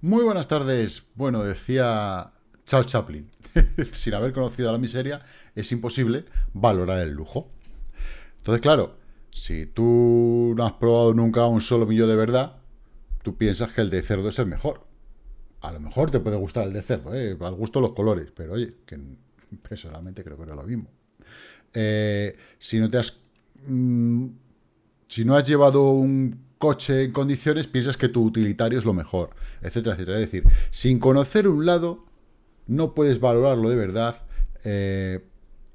Muy buenas tardes. Bueno, decía Charles Chaplin, sin haber conocido a la miseria, es imposible valorar el lujo. Entonces, claro, si tú no has probado nunca un solo millón de verdad, tú piensas que el de cerdo es el mejor. A lo mejor te puede gustar el de cerdo, ¿eh? al gusto los colores, pero oye, que personalmente creo que no es lo mismo. Eh, si no te has... Mm, si no has llevado un coche en condiciones, piensas que tu utilitario es lo mejor, etcétera, etcétera. Es decir, sin conocer un lado, no puedes valorarlo de verdad, eh,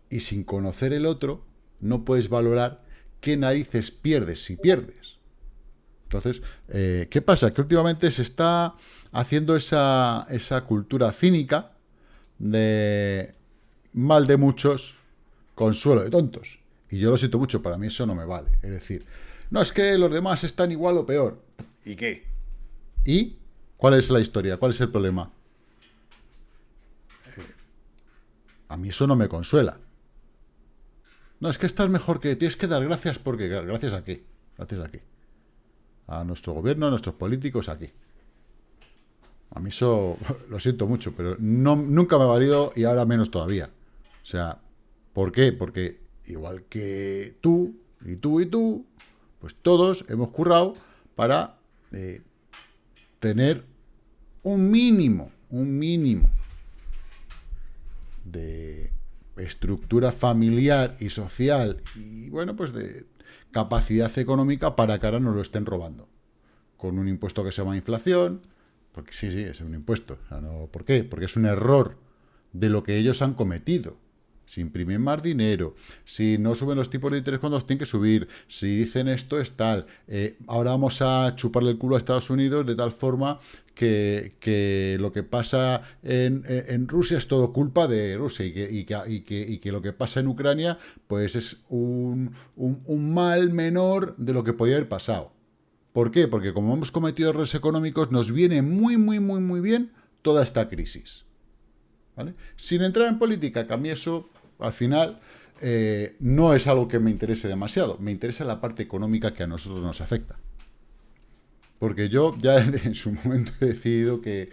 y sin conocer el otro, no puedes valorar qué narices pierdes si pierdes. Entonces, eh, ¿qué pasa? Que últimamente se está haciendo esa, esa cultura cínica de mal de muchos, consuelo de tontos. Y yo lo siento mucho, para mí eso no me vale. Es decir, no es que los demás están igual o peor. ¿Y qué? ¿Y cuál es la historia? ¿Cuál es el problema? Eh, a mí eso no me consuela. No, es que estás mejor que... Tienes que dar gracias porque... ¿Gracias a qué? Gracias a qué. A nuestro gobierno, a nuestros políticos, aquí. A mí eso... Lo siento mucho, pero no, nunca me ha valido y ahora menos todavía. O sea, ¿por qué? Porque igual que tú, y tú, y tú, pues todos hemos currado para eh, tener un mínimo, un mínimo de estructura familiar y social y, bueno, pues de capacidad económica para que ahora nos lo estén robando. Con un impuesto que se llama inflación, porque sí, sí, es un impuesto. ¿Por qué? Porque es un error de lo que ellos han cometido si imprimen más dinero, si no suben los tipos de interés cuando los tienen que subir, si dicen esto es tal, eh, ahora vamos a chuparle el culo a Estados Unidos de tal forma que, lo que pasa en, Rusia es todo culpa de Rusia y que, lo que pasa en Ucrania pues es un, un mal menor de lo que podía haber pasado. ¿Por qué? Porque como hemos cometido errores económicos, nos viene muy, muy, muy, muy bien toda esta crisis. Sin entrar en política, que a mí eso, al final, eh, no es algo que me interese demasiado. Me interesa la parte económica que a nosotros nos afecta. Porque yo ya en su momento he decidido que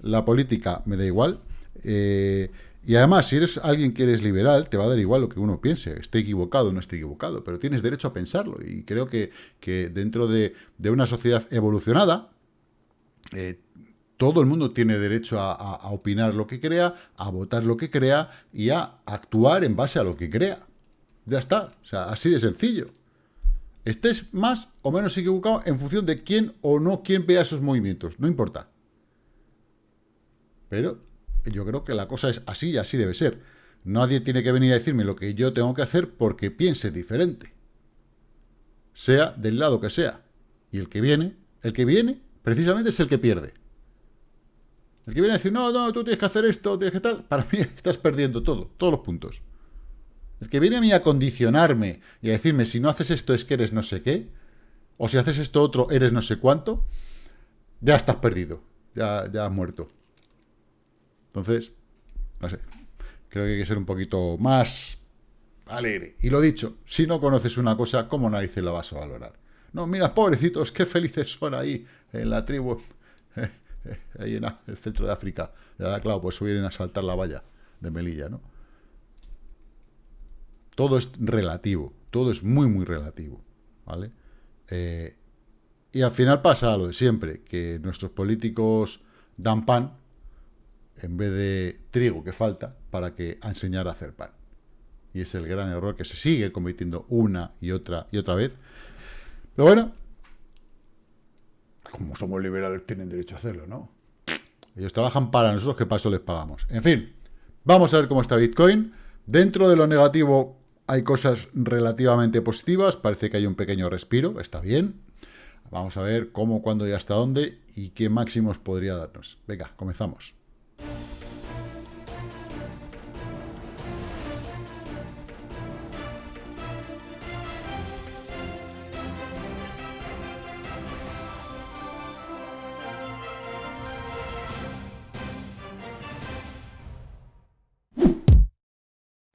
la política me da igual. Eh, y además, si eres alguien que eres liberal, te va a dar igual lo que uno piense. Esté equivocado o no esté equivocado, pero tienes derecho a pensarlo. Y creo que, dentro de, una sociedad evolucionada, eh, todo el mundo tiene derecho a, opinar lo que crea, a votar lo que crea y a actuar en base a lo que crea. Ya está, o sea, así de sencillo. Estés más o menos equivocado en función de quién o no quién vea esos movimientos, no importa. Pero yo creo que la cosa es así y así debe ser. Nadie tiene que venir a decirme lo que yo tengo que hacer porque piense diferente. Sea del lado que sea. Y el que viene, el que viene, precisamente es el que pierde. El que viene a decir, no, no, tú tienes que hacer esto, tienes que tal, para mí estás perdiendo todo, todos los puntos. El que viene a mí a condicionarme y a decirme, si no haces esto es que eres no sé qué, o si haces esto otro eres no sé cuánto, ya estás perdido, ya, ya has muerto. Entonces, no sé, creo que hay que ser un poquito más alegre. Y lo dicho, si no conoces una cosa, ¿cómo narices la vas a valorar? No, mira, pobrecitos, qué felices son ahí en la tribu. ahí en el centro de África. Ya, claro, pues vienen a saltar la valla de Melilla, ¿no? Todo es relativo, todo es muy, muy relativo, ¿vale? Eh, y al final pasa lo de siempre, que nuestros políticos dan pan en vez de trigo que falta para que enseñar a hacer pan. Y es el gran error que se sigue cometiendo una y otra y otra vez. Pero bueno, como somos liberales, tienen derecho a hacerlo, ¿no? Ellos trabajan para nosotros, que paso les pagamos. En fin, vamos a ver cómo está Bitcoin. Dentro de lo negativo hay cosas relativamente positivas. Parece que hay un pequeño respiro, está bien. Vamos a ver cómo, cuándo y hasta dónde y qué máximos podría darnos. Venga, comenzamos.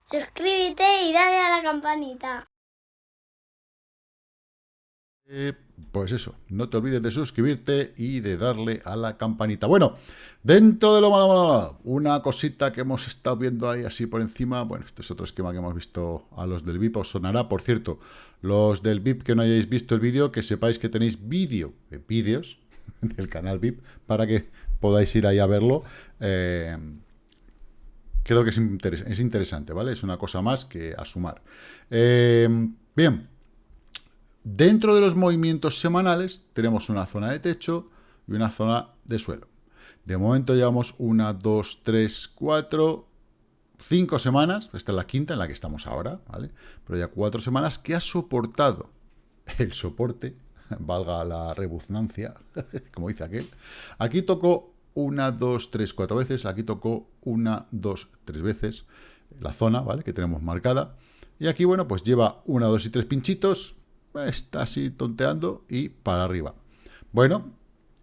Suscríbete y dale a la campanita. Eh, pues eso, no te olvides de suscribirte y de darle a la campanita. Bueno, dentro de lo malo, malo, una cosita que hemos estado viendo ahí así por encima, bueno, este es otro esquema que hemos visto a los del VIP, os sonará, por cierto, los del VIP que no hayáis visto el vídeo, que sepáis que tenéis vídeo, eh, vídeos del canal VIP, para que podáis ir ahí a verlo. Eh, creo que es, es, interesante, ¿vale? Es una cosa más que a sumar. Eh, bien, Dentro de los movimientos semanales tenemos una zona de techo y una zona de suelo. De momento llevamos una, dos, tres, cuatro, cinco semanas, esta es la quinta en la que estamos ahora, ¿vale? Pero ya cuatro semanas que ha soportado el soporte, valga la rebuznancia, como dice aquel. Aquí tocó una, dos, tres, cuatro veces, aquí tocó una, dos, tres veces la zona, ¿vale? Que tenemos marcada. Y aquí, bueno, pues lleva una, dos y tres pinchitos, está así tonteando y para arriba. Bueno,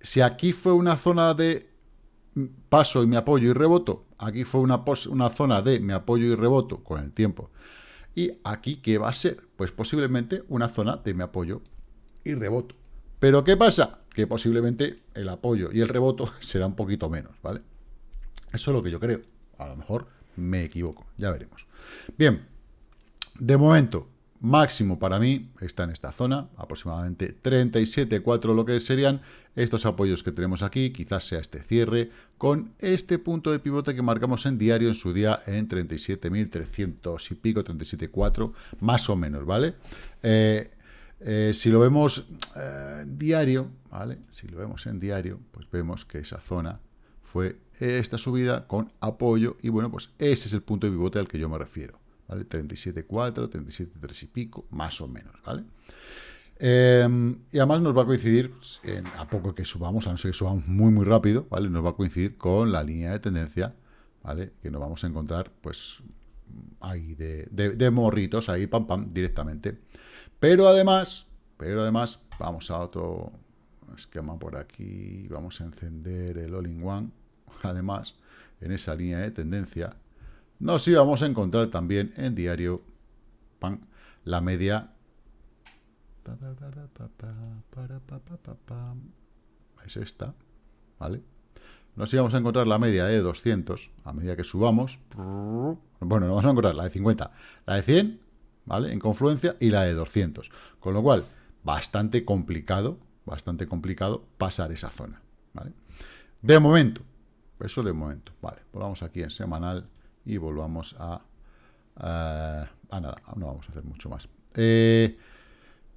si aquí fue una zona de paso y me apoyo y reboto, aquí fue una, una zona de me apoyo y reboto con el tiempo. Y aquí, ¿qué va a ser? Pues posiblemente una zona de me apoyo y reboto. Pero ¿qué pasa? Que posiblemente el apoyo y el reboto será un poquito menos, ¿vale? Eso es lo que yo creo. A lo mejor me equivoco, ya veremos. Bien, de momento, máximo para mí está en esta zona, aproximadamente 37,4 lo que serían estos apoyos que tenemos aquí, quizás sea este cierre, con este punto de pivote que marcamos en diario en su día en 37.300 y pico, 37,4, más o menos, ¿vale? Eh, eh, si lo vemos eh, diario, ¿vale? Si lo vemos en diario, pues vemos que esa zona fue esta subida con apoyo y bueno, pues ese es el punto de pivote al que yo me refiero. ¿vale? 37,4, 37,3 y pico, más o menos, ¿vale? Em, y además nos va a coincidir, en, a poco que subamos, a no ser que subamos muy, muy rápido, ¿vale? Nos va a coincidir con la línea de tendencia, ¿vale? Que nos vamos a encontrar, pues, ahí de, de, morritos, ahí, pam, pam, directamente. Pero además, pero además, vamos a otro esquema por aquí, vamos a encender el All-in-One, además, en esa línea de tendencia, nos íbamos a encontrar también en diario la media. Es esta, ¿vale? Nos íbamos a encontrar la media de 200 a medida que subamos. Bueno, nos vamos a encontrar la de 50, la de 100, ¿vale? En confluencia y la de 200. Con lo cual, bastante complicado, bastante complicado pasar esa zona, ¿vale? De momento, eso de momento, ¿vale? Volvamos aquí en semanal y volvamos a, a, nada, no vamos a hacer mucho más. Eh,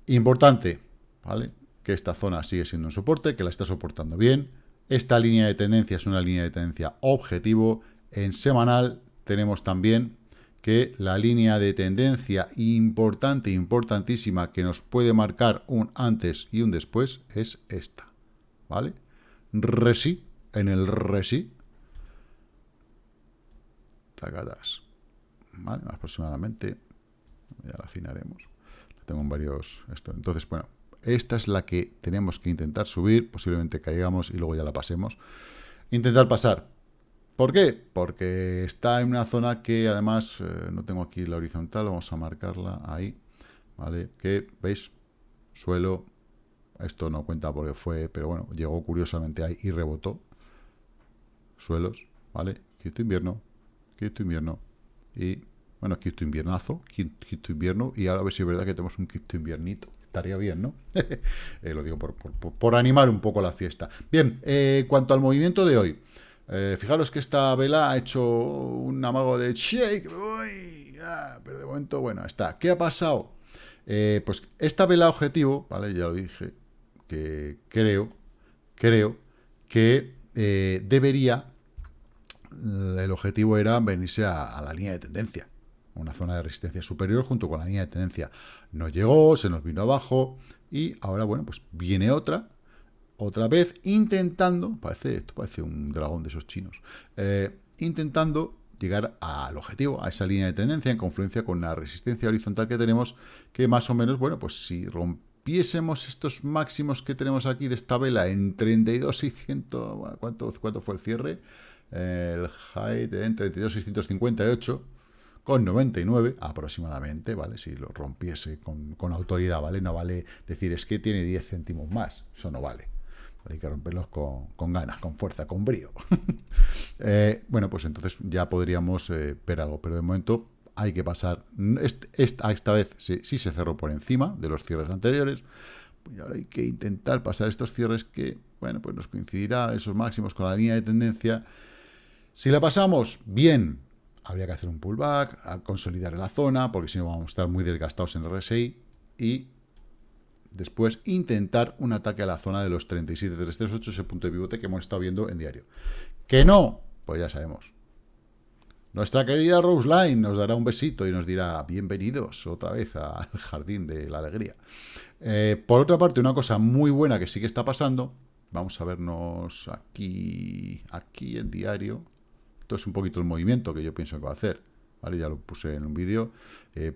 importante, ¿vale? Que esta zona sigue siendo un soporte, que la está soportando bien. Esta línea de tendencia es una línea de tendencia objetivo. En semanal tenemos también que la línea de tendencia importante, importantísima, que nos puede marcar un antes y un después, es esta, ¿vale? Resi, en el Resi, tagadas. ¿Vale? Aproximadamente. Ya la afinaremos. La tengo en varios... Esto. Entonces, bueno, esta es la que tenemos que intentar subir. Posiblemente caigamos y luego ya la pasemos. Intentar pasar. ¿Por qué? Porque está en una zona que además, eh, no tengo aquí la horizontal, vamos a marcarla ahí, ¿vale? Que, ¿veis? Suelo, esto no cuenta porque fue, pero bueno, llegó curiosamente ahí y rebotó. Suelos, ¿vale? Quinto invierno, quinto invierno y, bueno, quinto inviernazo, quinto, invierno, y ahora a ver si es verdad que tenemos un quinto inviernito. Estaría bien, ¿no? Eh, lo digo por, por, animar un poco la fiesta. Bien, eh, cuanto al movimiento de hoy, eh, fijaros que esta vela ha hecho un amago de shake, pero de momento, bueno, está. ¿Qué ha pasado? pues esta vela objetivo, ¿vale? Ya lo dije, que creo, creo que debería el objetivo era venirse a, la línea de tendencia, una zona de resistencia superior junto con la línea de tendencia. No llegó, se nos vino abajo y ahora, bueno, pues viene otra, otra vez intentando, parece, esto parece un dragón de esos chinos, eh, intentando llegar al objetivo, a esa línea de tendencia en confluencia con la resistencia horizontal que tenemos, que más o menos, bueno, pues si rompiésemos estos máximos que tenemos aquí de esta vela en 32 y 100, ¿cuánto, cuánto fue el cierre? el height en 32.658, con 99 aproximadamente, ¿vale? Si lo rompiese con, autoridad, ¿vale? No vale decir, es que tiene 10 céntimos más, eso no vale. Hay que romperlos con, ganas, con fuerza, con brío. Eh, bueno, pues entonces ya podríamos eh, ver algo, pero de momento hay que pasar, esta, esta vez sí, se cerró por encima de los cierres anteriores, y ahora hay que intentar pasar estos cierres que, bueno, pues nos coincidirá esos máximos con la línea de tendencia. Si la pasamos, bien, habría que hacer un pullback, a consolidar la zona, porque si no vamos a estar muy desgastados en el RSI, y después intentar un ataque a la zona de los 37.338, ese punto de pivote que hemos estado viendo en diario. Que no, pues ya sabemos. Nuestra querida Rose Line nos dará un besito y nos dirá bienvenidos otra vez al jardín de la alegría. Eh, por otra parte, una cosa muy buena que sí que está pasando, vamos a vernos aquí, aquí en diario, esto es un poquito el movimiento que yo pienso que va a hacer. ¿vale? Ya lo puse en un vídeo. Eh,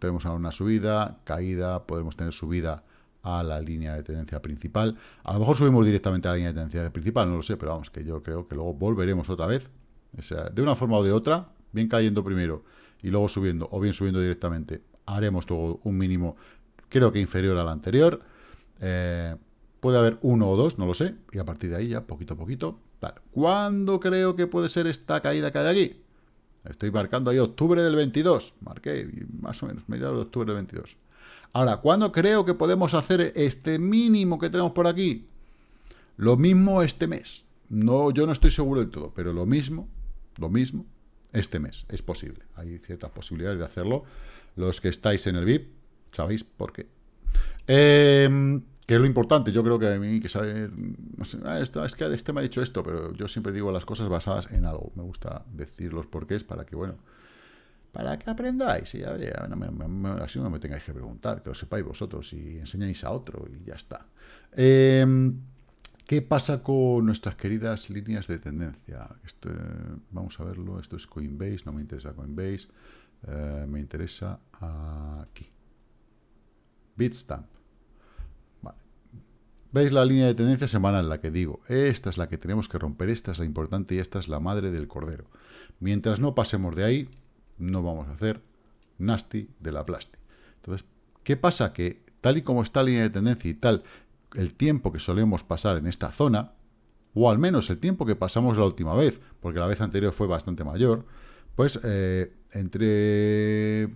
tenemos ahora una subida, caída, podemos tener subida a la línea de tendencia principal. A lo mejor subimos directamente a la línea de tendencia principal, no lo sé, pero vamos, que yo creo que luego volveremos otra vez. O sea, de una forma o de otra, bien cayendo primero y luego subiendo, o bien subiendo directamente, haremos todo un mínimo, creo que inferior al anterior. Eh, puede haber uno o dos, no lo sé, y a partir de ahí ya, poquito a poquito, ¿Cuándo creo que puede ser esta caída que hay aquí? Estoy marcando ahí octubre del 22. Marqué más o menos, mediados de octubre del 22. Ahora, ¿cuándo creo que podemos hacer este mínimo que tenemos por aquí? Lo mismo este mes. No, yo no estoy seguro del todo, pero lo mismo, lo mismo este mes. Es posible. Hay ciertas posibilidades de hacerlo. Los que estáis en el VIP, sabéis por qué. Eh, que es lo importante, yo creo que a mí hay que saber, no sé, ah, esto, es que este me ha dicho esto, pero yo siempre digo las cosas basadas en algo. Me gusta decir los porqués para que, bueno, para que aprendáis. Y ya, así no me tengáis que preguntar, que lo sepáis vosotros y enseñáis a otro y ya está. Em, ¿Qué pasa con nuestras queridas líneas de tendencia? Esto, vamos a verlo, esto es Coinbase, no me interesa Coinbase, eh, me interesa aquí. Bitstamp. ¿Veis la línea de tendencia semanal? La que digo, esta es la que tenemos que romper, esta es la importante y esta es la madre del cordero. Mientras no pasemos de ahí, no vamos a hacer nasty de la plasti. Entonces, ¿qué pasa? Que tal y como está la línea de tendencia y tal, el tiempo que solemos pasar en esta zona, o al menos el tiempo que pasamos la última vez, porque la vez anterior fue bastante mayor, pues eh, entre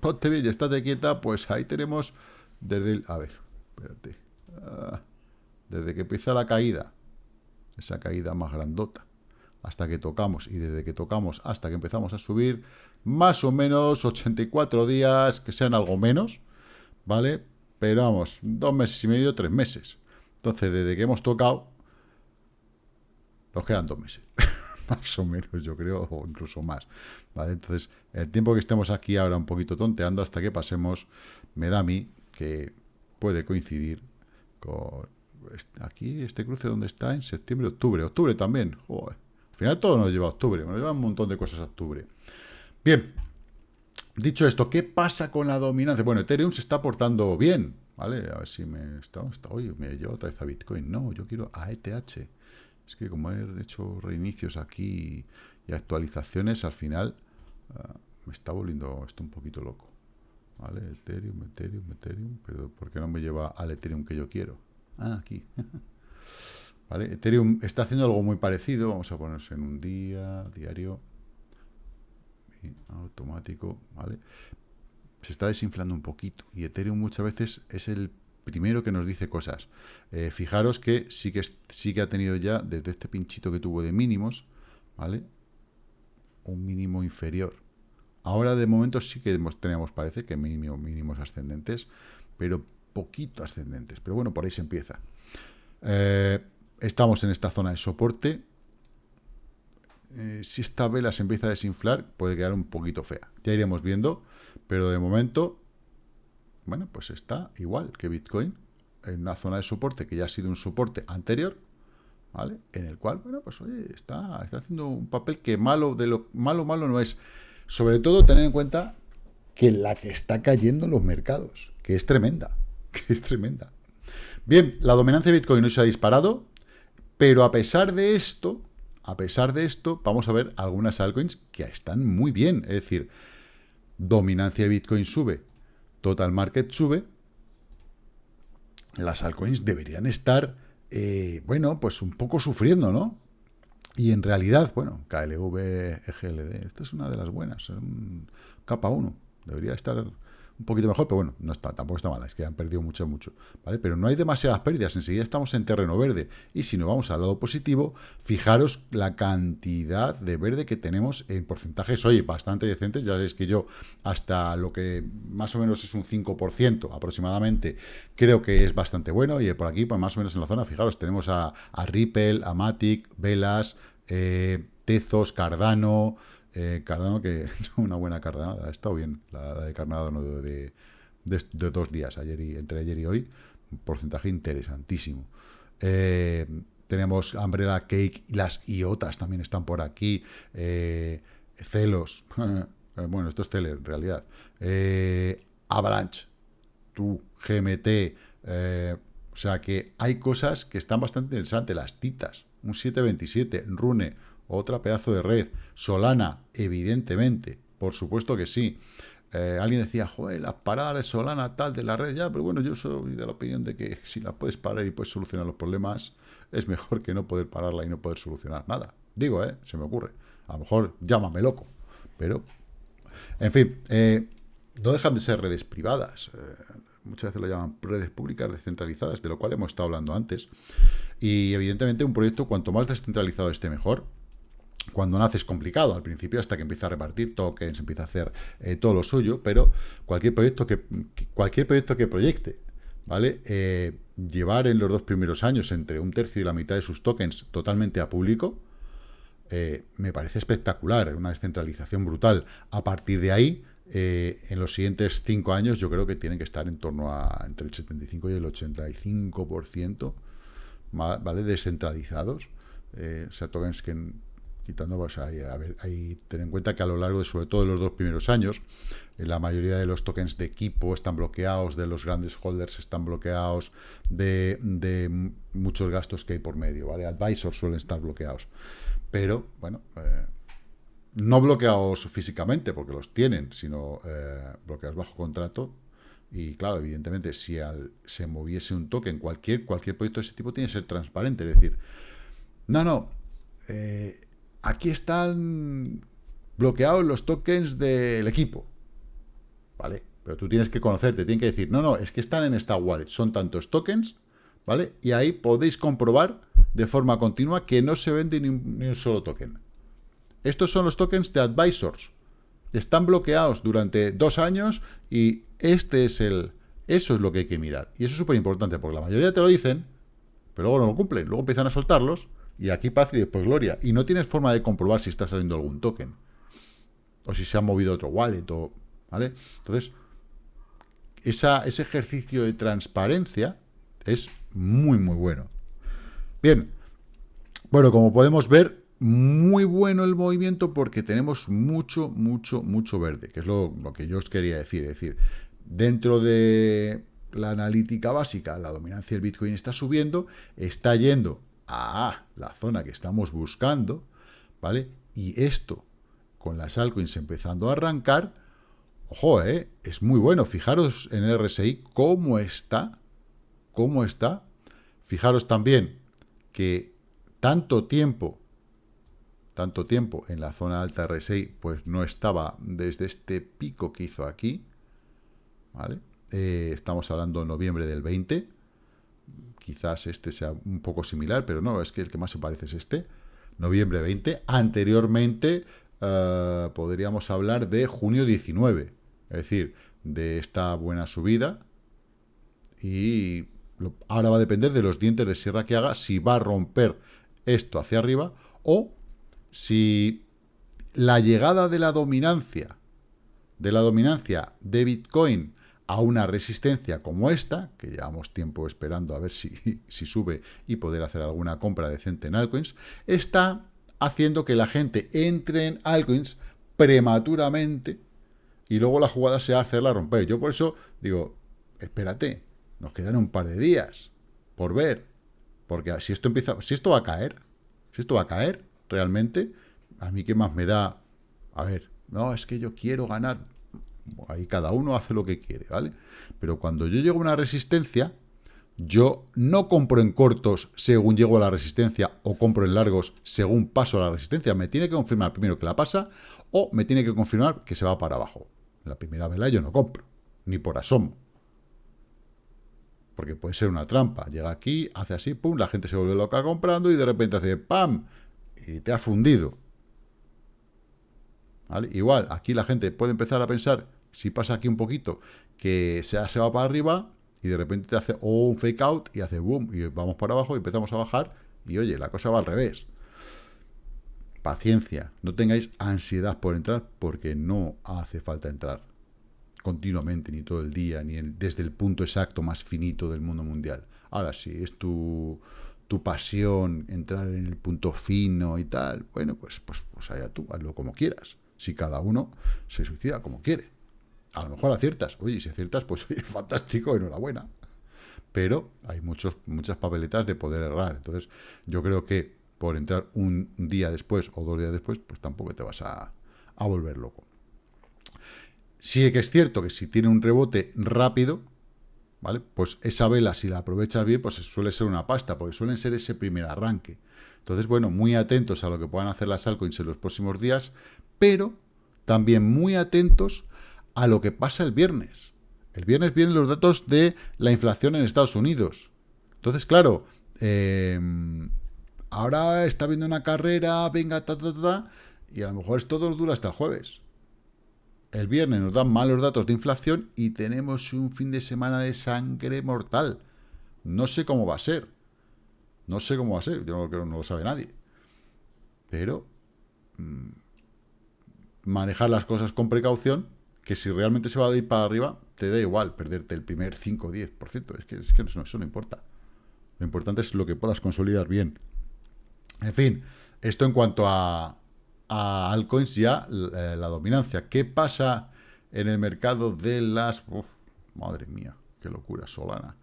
ponte bien y estate quieta, pues ahí tenemos desde el... A ver, espérate. Ah, desde que empieza la caída, esa caída más grandota, hasta que tocamos, y desde que tocamos hasta que empezamos a subir, más o menos 84 días, que sean algo menos, ¿vale? Pero vamos, dos meses y medio, tres meses. Entonces, desde que hemos tocado, nos quedan dos meses. más o menos, yo creo, o incluso más. ¿Vale? Entonces, el tiempo que estemos aquí ahora un poquito tonteando hasta que pasemos, me da a mí que puede coincidir aquí este cruce donde está en septiembre, octubre, octubre también. Al final todo nos lleva a octubre, nos lleva un montón de cosas a octubre. Bien, dicho esto, ¿qué pasa con la dominancia? Bueno, Ethereum se está portando bien, ¿vale? A ver si me está, está oye, me llevo otra vez a Bitcoin. No, yo quiero a ETH. Es que como he hecho reinicios aquí y actualizaciones, al final ah, me está volviendo esto un poquito loco. ¿Vale? Ethereum, Ethereum, Ethereum. Pero ¿por qué no me lleva al Ethereum que yo quiero? Ah, aquí. ¿Vale? Ethereum está haciendo algo muy parecido. Vamos a ponerse en un día, diario. automático, ¿vale? Se está desinflando un poquito. Y Ethereum muchas veces es el primero que nos dice cosas. Eh, fijaros que sí, que sí que ha tenido ya, desde este pinchito que tuvo de mínimos, ¿vale? Un mínimo inferior. Ahora de momento sí que tenemos, parece que mínimo, mínimos ascendentes, pero poquito ascendentes. Pero bueno, por ahí se empieza. Eh, estamos en esta zona de soporte. Eh, si esta vela se empieza a desinflar, puede quedar un poquito fea. Ya iremos viendo, pero de momento, bueno, pues está igual que Bitcoin, en una zona de soporte que ya ha sido un soporte anterior, ¿vale? En el cual, bueno, pues oye, está, está haciendo un papel que malo, de lo malo, malo no es. Sobre todo tener en cuenta que la que está cayendo en los mercados, que es tremenda, que es tremenda. Bien, la dominancia de Bitcoin no se ha disparado, pero a pesar de esto, a pesar de esto, vamos a ver algunas altcoins que están muy bien. Es decir, dominancia de Bitcoin sube, total market sube, las altcoins deberían estar, eh, bueno, pues un poco sufriendo, ¿no? Y en realidad, bueno, KLV, EGLD, esta es una de las buenas, un capa 1, debería estar un poquito mejor, pero bueno, no está, tampoco está mala, es que han perdido mucho, mucho, ¿vale? Pero no hay demasiadas pérdidas, enseguida estamos en terreno verde, y si nos vamos al lado positivo, fijaros la cantidad de verde que tenemos en porcentajes, oye, bastante decentes, ya sabéis que yo hasta lo que más o menos es un 5% aproximadamente, creo que es bastante bueno, y por aquí, pues más o menos en la zona, fijaros, tenemos a, Ripple, a Matic, Velas, eh, Tezos, Cardano, eh, Cardano, que es una buena cardanada, ha estado bien la, de Cardano de, dos días, ayer y, entre ayer y hoy, un porcentaje interesantísimo. Eh, tenemos Umbrella Cake las IOTAS también están por aquí. Eh, Celos, bueno, esto es Celer en realidad. Avalanche, tú, GMT, o sea que hay cosas que están bastante interesantes. Las titas, un 727, Rune, otra pedazo de red. Solana, evidentemente, por supuesto que sí. Eh, alguien decía, joder, las paradas Solana tal de la red, ya, pero bueno, yo soy de la opinión de que si la puedes parar y puedes solucionar los problemas, es mejor que no poder pararla y no poder solucionar nada. Digo, ¿eh? Se me ocurre. A lo mejor llámame loco, pero... En fin, eh, no dejan de ser redes privadas. Eh, muchas veces lo llaman redes públicas descentralizadas, de lo cual hemos estado hablando antes. Y evidentemente un proyecto cuanto más descentralizado esté mejor, cuando nace es complicado al principio, hasta que empieza a repartir tokens, empieza a hacer eh, todo lo suyo, pero cualquier proyecto que, cualquier proyecto que proyecte, ¿vale? Eh, llevar en los dos primeros años entre un tercio y la mitad de sus tokens totalmente a público, eh, me parece espectacular, una descentralización brutal. A partir de ahí, en los siguientes cinco años, yo creo que tienen que estar en torno a entre el 75 y el 85%, ¿vale? Descentralizados. o sea, tokens que quitando, pues a ver, ahí ten en cuenta que a lo largo de sobre todo los dos primeros años, eh, la mayoría de los tokens de equipo están bloqueados, de los grandes holders están bloqueados, de, muchos gastos que hay por medio, ¿vale? Advisors suelen estar bloqueados. Pero, bueno, eh, no bloqueados físicamente, porque los tienen, sino eh, bloqueados bajo contrato. Y claro, evidentemente, si al, se moviese un token, cualquier, cualquier proyecto de ese tipo tiene que ser transparente. Es decir, no, no, aquí están bloqueados los tokens del equipo. ¿Vale? Pero tú tienes que conocerte, tienes que decir, no, no, es que están en esta wallet, son tantos tokens, ¿vale? Y ahí podéis comprobar de forma continua que no se vende ni un, solo token. Estos son los tokens de advisors. Están bloqueados durante dos años y este es el... Eso es lo que hay que mirar. Y eso es súper importante, porque la mayoría te lo dicen, pero luego no lo cumplen. Luego empiezan a soltarlos y aquí paz y después gloria. Y no tienes forma de comprobar si está saliendo algún token. O si se ha movido otro wallet. O, ¿Vale? Entonces, esa, ese ejercicio de transparencia es muy, muy bueno. Bien. Bueno, como podemos ver, muy bueno el movimiento porque tenemos mucho, mucho, mucho verde, que es lo, lo que yo os quería decir. Es decir, dentro de la analítica básica, la dominancia del Bitcoin está subiendo, está yendo a la zona que estamos buscando, ¿vale? Y esto, con las altcoins empezando a arrancar, ojo, ¿eh? es muy bueno. Fijaros en el RSI cómo está, cómo está. Fijaros también que tanto tiempo, tanto tiempo en la zona alta RSI, pues no estaba desde este pico que hizo aquí, ¿vale? Eh, estamos hablando de noviembre del 20, quizás este sea un poco similar, pero no, es que el que más se parece es este, noviembre 20. Anteriormente eh, podríamos hablar de junio 19, es decir, de esta buena subida. Y ahora va a depender de los dientes de sierra que haga, si va a romper esto hacia arriba o si la llegada de la dominancia, de la dominancia de Bitcoin a una resistencia como esta, que llevamos tiempo esperando a ver si, si sube y poder hacer alguna compra decente en altcoins, está haciendo que la gente entre en altcoins prematuramente y luego la jugada sea hacerla romper. Yo por eso digo, espérate, nos quedan un par de días por ver, porque si esto empieza, si esto va a caer, si esto va a caer, realmente, a mí qué más me da, a ver, no, es que yo quiero ganar, ahí cada uno hace lo que quiere, ¿vale? Pero cuando yo llego a una resistencia, yo no compro en cortos según llego a la resistencia o compro en largos según paso a la resistencia. Me tiene que confirmar primero que la pasa o me tiene que confirmar que se va para abajo. La primera vela yo no compro, ni por asomo. Porque puede ser una trampa. Llega aquí, hace así, pum, la gente se vuelve loca comprando y de repente hace pam y te ha fundido. Igual, aquí la gente puede empezar a pensar, si pasa aquí un poquito, que se, va para arriba y de repente te hace un fake out y hace boom y vamos para abajo y empezamos a bajar y oye, la cosa va al revés. Paciencia, no tengáis ansiedad por entrar porque no hace falta entrar continuamente, ni todo el día, ni desde el punto exacto más finito del mundo mundial. Ahora, si es tu, tu pasión entrar en el punto fino y tal, bueno, pues, pues, pues allá tú, hazlo como quieras. Si cada uno se suicida como quiere. A lo mejor aciertas. Oye, si aciertas, pues oye, fantástico, enhorabuena. Pero hay muchos, muchas papeletas de poder errar. Entonces, yo creo que por entrar un día después o dos días después, pues tampoco te vas a, a volver loco. Sí que es cierto que si tiene un rebote rápido, ¿vale? Pues esa vela, si la aprovechas bien, pues suele ser una pasta, porque suelen ser ese primer arranque. Entonces, bueno, muy atentos a lo que puedan hacer las altcoins en los próximos días, pero también muy atentos a lo que pasa el viernes. El viernes vienen los datos de la inflación en Estados Unidos. Entonces, claro, em, ahora está viendo una carrera, venga, ta, ta, ta, y a lo mejor esto dura hasta el jueves. El viernes nos dan malos datos de inflación y tenemos un fin de semana de sangre mortal. No sé cómo va a ser. No sé cómo va a ser, yo no, creo, no lo sabe nadie. Pero mm, manejar las cosas con precaución, que si realmente se va a ir para arriba, te da igual perderte el primer 5 o 10%. Es que, es que eso, no importa. Lo importante es lo que puedas consolidar bien. En fin, esto en cuanto a, a altcoins ya eh, la dominancia. ¿Qué pasa en el mercado de las... madre mía, qué locura, Solana.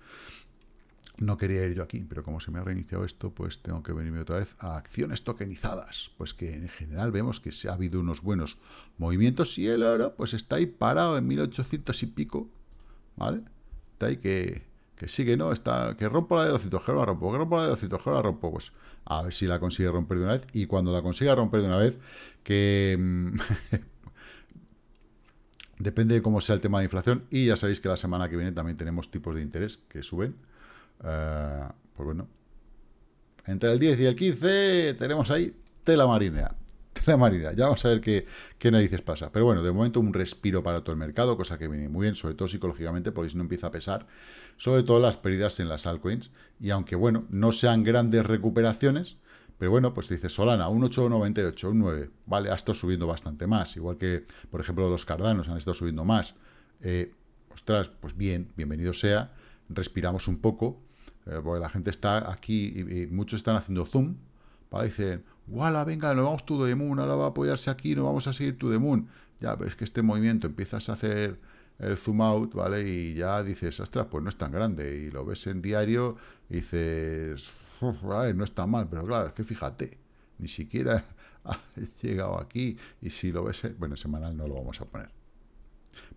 No quería ir yo aquí, pero como se me ha reiniciado esto, pues tengo que venirme otra vez a acciones tokenizadas. Pues que en general vemos que se ha habido unos buenos movimientos y el oro pues está ahí parado en 1800 y pico, ¿vale? Está ahí que, que sigue, ¿no? Está, que rompo la de 200, que la rompo, que rompo la de 200, que la rompo, pues a ver si la consigue romper de una vez y cuando la consiga romper de una vez, que... Mm, depende de cómo sea el tema de inflación y ya sabéis que la semana que viene también tenemos tipos de interés que suben eh, pues bueno, entre el 10 y el 15 tenemos ahí tela marinera. Tela marinera. Ya vamos a ver qué, narices pasa. Pero bueno, de momento un respiro para todo el mercado, cosa que viene muy bien, sobre todo psicológicamente, porque si no empieza a pesar, sobre todo las pérdidas en las altcoins. Y aunque, bueno, no sean grandes recuperaciones, pero bueno, pues dice Solana, un 8,98, un 9, vale, ha estado subiendo bastante más, igual que, por ejemplo, los cardanos han estado subiendo más. Eh, ostras, pues bien, bienvenido sea, respiramos un poco, eh, porque la gente está aquí y, muchos están haciendo zoom, ¿vale? Dicen, ¡Wala, venga, nos vamos to the moon, ahora va a apoyarse aquí, no vamos a seguir to the moon. Ya, ves que este movimiento empiezas a hacer el zoom out, ¿vale? Y ya dices, ostras, pues no es tan grande. Y lo ves en diario y dices, no está mal, pero claro, es que fíjate, ni siquiera ha llegado aquí. Y si lo ves, bueno, semanal no lo vamos a poner,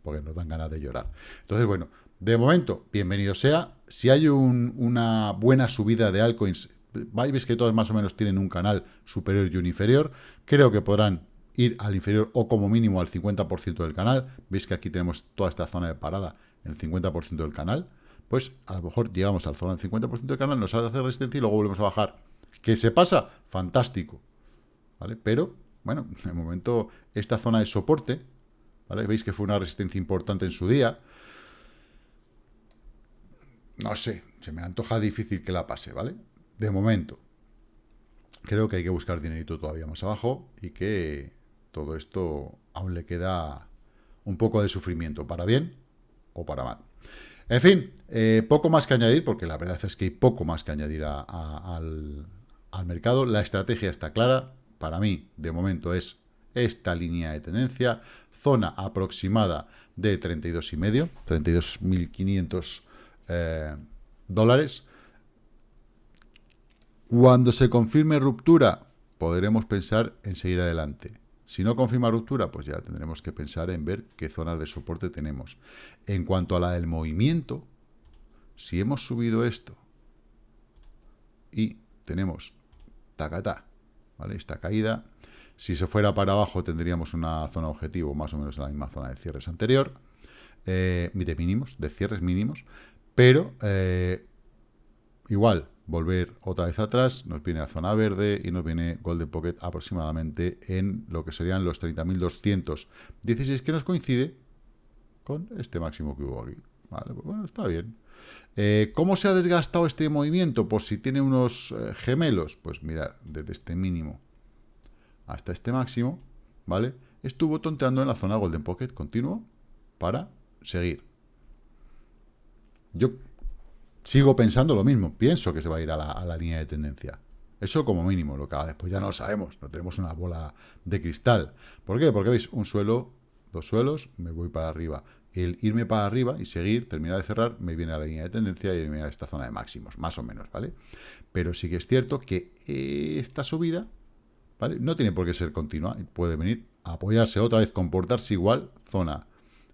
porque nos dan ganas de llorar. Entonces, bueno, de momento, bienvenido sea. Si hay una buena subida de altcoins, veis que todos más o menos tienen un canal superior y un inferior. Creo que podrán ir al inferior o como mínimo al 50% del canal. Veis que aquí tenemos toda esta zona de parada en el 50% del canal. Pues a lo mejor llegamos al zona del 50% del canal, nos hace resistencia y luego volvemos a bajar. ¿Qué se pasa? Fantástico. ¿Vale? Pero, bueno, de momento esta zona de soporte. Veis que fue una resistencia importante en su día no sé, se me antoja difícil que la pase, ¿vale? De momento. Creo que hay que buscar dinerito todavía más abajo y que todo esto aún le queda un poco de sufrimiento, para bien o para mal. En fin, eh, poco más que añadir, porque la verdad es que hay poco más que añadir al, al mercado. La estrategia está clara. Para mí, de momento, es esta línea de tendencia, zona aproximada de 32,5, 32.500 eh, dólares. Cuando se confirme ruptura, podremos pensar en seguir adelante. Si no confirma ruptura, pues ya tendremos que pensar en ver qué zonas de soporte tenemos. En cuanto a la del movimiento, si hemos subido esto y tenemos tacatá, ¿vale? Esta caída, si se fuera para abajo tendríamos una zona objetivo más o menos en la misma zona de cierres anterior, eh, de mínimos, de cierres mínimos, pero eh, igual, volver otra vez atrás, nos viene a zona verde y nos viene Golden Pocket aproximadamente en lo que serían los 30.216, que nos coincide con este máximo que hubo aquí. Vale, pues bueno, está bien. Eh, ¿Cómo se ha desgastado este movimiento? Por si tiene unos eh, gemelos, pues mirad, desde este mínimo hasta este máximo, ¿vale? Estuvo tonteando en la zona Golden Pocket continuo para seguir. Yo sigo pensando lo mismo. Pienso que se va a ir a la, línea de tendencia. Eso como mínimo, lo que después ya no lo sabemos. No tenemos una bola de cristal. ¿Por qué? Porque veis, un suelo, dos suelos, me voy para arriba. El irme para arriba y seguir, terminar de cerrar, me viene a la línea de tendencia y me viene a esta zona de máximos, más o menos, ¿vale? Pero sí que es cierto que esta subida, ¿vale? No tiene por qué ser continua. Puede venir a apoyarse otra vez, comportarse igual, zona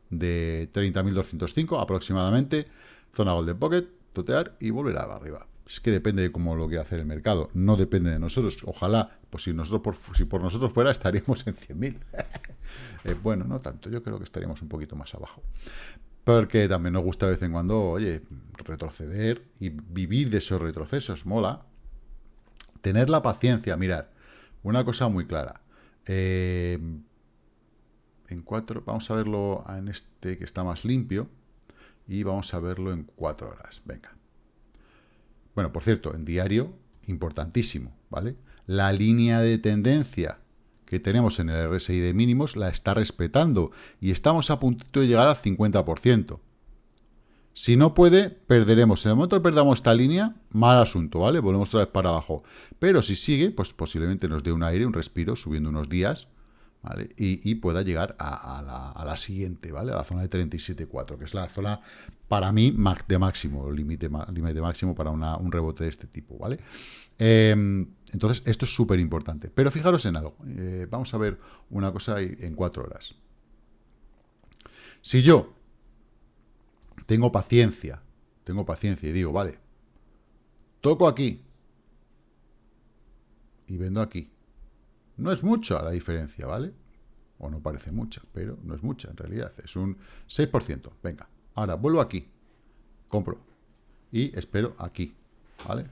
de 30.205 aproximadamente, zona Golden Pocket, totear y volver a arriba. Es que depende de cómo lo quiera hacer el mercado, no depende de nosotros. Ojalá, pues si, nosotros por, si por nosotros fuera, estaríamos en 100.000. eh, bueno, no tanto, yo creo que estaríamos un poquito más abajo. Porque también nos gusta de vez en cuando, oye, retroceder y vivir de esos retrocesos, mola. Tener la paciencia, mirar, una cosa muy clara. Eh, en cuatro, vamos a verlo en este que está más limpio y vamos a verlo en cuatro horas. Venga. Bueno, por cierto, en diario, importantísimo, ¿vale? La línea de tendencia que tenemos en el RSI de mínimos la está respetando y estamos a punto de llegar al 50%. Si no puede, perderemos. En el momento que perdamos esta línea, mal asunto, ¿vale? Volvemos otra vez para abajo. Pero si sigue, pues posiblemente nos dé un aire, un respiro, subiendo unos días, y, pueda llegar a, la, siguiente, ¿vale? A la zona de 37.4, que es la zona, para mí, de máximo, límite límite máximo para un rebote de este tipo, ¿vale? Em, entonces, esto es súper importante. Pero fijaros en algo. Eh, vamos a ver una cosa en cuatro horas. Si yo tengo paciencia, tengo paciencia y digo, vale, toco aquí y vendo aquí, no es mucha la diferencia, ¿vale? O no parece mucha, pero no es mucha en realidad. Es un 6%. Venga, ahora vuelvo aquí. Compro. Y espero aquí. ¿Vale?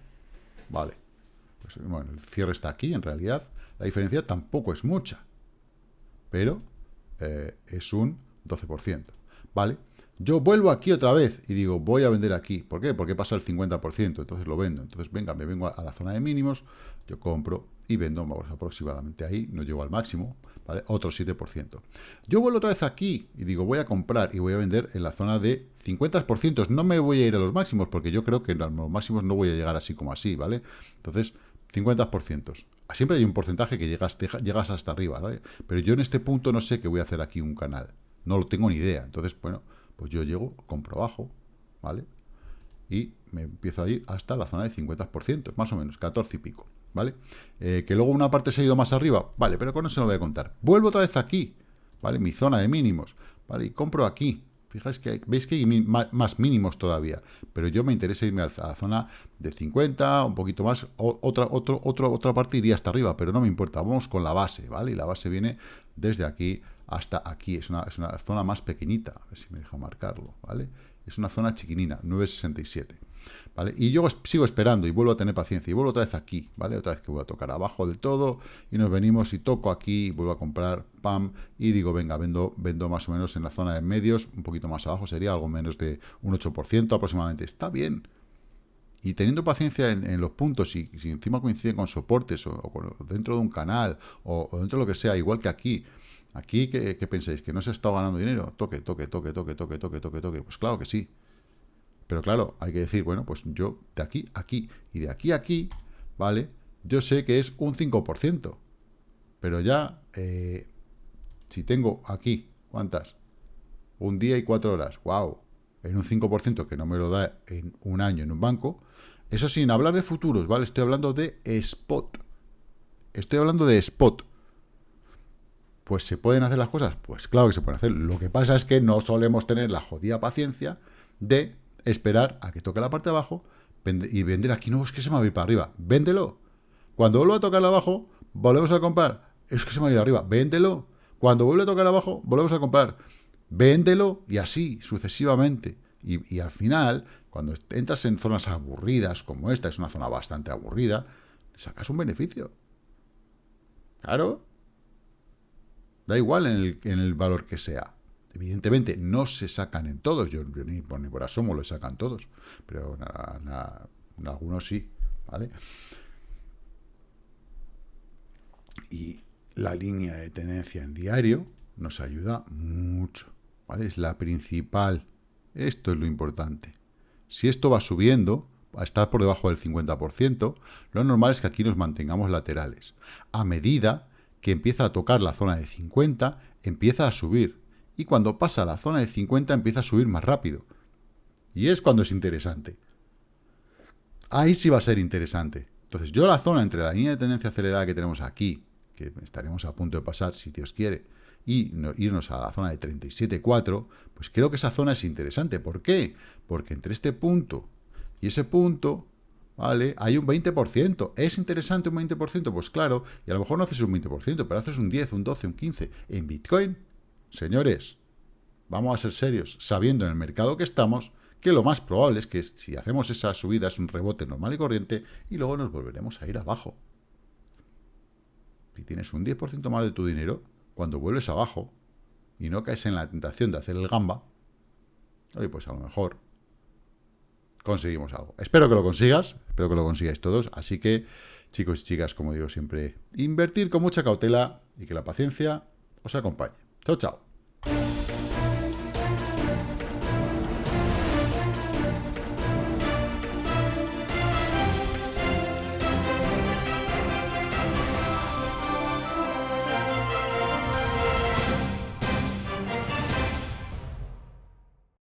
Vale. Pues, bueno, el cierre está aquí en realidad. La diferencia tampoco es mucha. Pero eh, es un 12%. ¿Vale? Yo vuelvo aquí otra vez y digo, voy a vender aquí. ¿Por qué? Porque pasa el 50%, entonces lo vendo. Entonces, venga, me vengo a la zona de mínimos, yo compro y vendo vamos, aproximadamente ahí, no llego al máximo, ¿vale? Otro 7%. Yo vuelvo otra vez aquí y digo, voy a comprar y voy a vender en la zona de 50%. No me voy a ir a los máximos porque yo creo que en los máximos no voy a llegar así como así, ¿vale? Entonces, 50%. Siempre hay un porcentaje que llegas, llegas hasta arriba, ¿vale? Pero yo en este punto no sé que voy a hacer aquí un canal. No lo tengo ni idea. Entonces, bueno pues yo llego, compro abajo, ¿vale? Y me empiezo a ir hasta la zona de 50%, más o menos, 14 y pico, ¿vale? Eh, que luego una parte se ha ido más arriba, vale, pero con eso no voy a contar. Vuelvo otra vez aquí, ¿vale? Mi zona de mínimos, ¿vale? Y compro aquí. Fijáis que veis que hay más mínimos todavía, pero yo me interesa irme a la zona de 50, un poquito más, otra, otro, otra parte iría hasta arriba, pero no me importa, vamos con la base, ¿vale? Y la base viene desde aquí hasta aquí. Es una, es una zona más pequeñita. A ver si me deja marcarlo, ¿vale? Es una zona chiquinina, 967. ¿Vale? Y yo sigo esperando y vuelvo a tener paciencia y vuelvo otra vez aquí, ¿vale? Otra vez que voy a tocar abajo del todo y nos venimos y toco aquí, vuelvo a comprar, pam, y digo, venga, vendo, vendo más o menos en la zona de medios, un poquito más abajo, sería algo menos de un 8% aproximadamente. Está bien. Y teniendo paciencia en, los puntos, y si encima coinciden con soportes o, dentro de un canal o, o dentro de lo que sea, igual que aquí, Aquí, ¿qué, pensáis? ¿Que no se ha estado ganando dinero? Toque, toque, toque, toque, toque, toque, toque, toque. Pues claro que sí. Pero claro, hay que decir, bueno, pues yo de aquí a aquí y de aquí a aquí, ¿vale? Yo sé que es un 5%. Pero ya, eh, si tengo aquí, ¿cuántas? Un día y cuatro horas. ¡Wow! En un 5% que no me lo da en un año en un banco. Eso sin hablar de futuros, ¿vale? Estoy hablando de spot. Estoy hablando de spot. Pues se pueden hacer las cosas, pues claro que se pueden hacer. Lo que pasa es que no solemos tener la jodida paciencia de esperar a que toque la parte de abajo y vender aquí. No, es que se me va a ir para arriba. Véndelo. Cuando vuelva a tocar abajo, volvemos a comprar. Es que se me va a ir arriba. Véndelo. Cuando vuelve a tocar abajo, volvemos a comprar. Véndelo y así sucesivamente. Y, al final, cuando entras en zonas aburridas como esta, es una zona bastante aburrida, sacas un beneficio. Claro. Da igual en el, en el valor que sea. Evidentemente, no se sacan en todos. Yo, ni, por, asomo lo sacan todos. Pero en algunos sí. ¿Vale? Y la línea de tendencia en diario nos ayuda mucho. ¿vale? Es la principal. Esto es lo importante. Si esto va subiendo, a estar por debajo del 50%, lo normal es que aquí nos mantengamos laterales. A medida que empieza a tocar la zona de 50, empieza a subir. Y cuando pasa la zona de 50, empieza a subir más rápido. Y es cuando es interesante. Ahí sí va a ser interesante. Entonces, yo la zona entre la línea de tendencia acelerada que tenemos aquí, que estaremos a punto de pasar, si Dios quiere, y irnos a la zona de 37.4, pues creo que esa zona es interesante. ¿Por qué? Porque entre este punto y ese punto, ¿vale? Hay un 20%. ¿Es interesante un 20%? Pues claro, y a lo mejor no haces un 20%, pero haces un 10, un 12, un 15. En Bitcoin, señores, vamos a ser serios, sabiendo en el mercado que estamos, que lo más probable es que si hacemos esa subida es un rebote normal y corriente y luego nos volveremos a ir abajo. Si tienes un 10% más de tu dinero, cuando vuelves abajo y no caes en la tentación de hacer el gamba, oye, pues a lo mejor conseguimos algo. Espero que lo consigas, espero que lo consigáis todos. Así que, chicos y chicas, como digo siempre, invertir con mucha cautela y que la paciencia os acompañe. Tchau, tchau.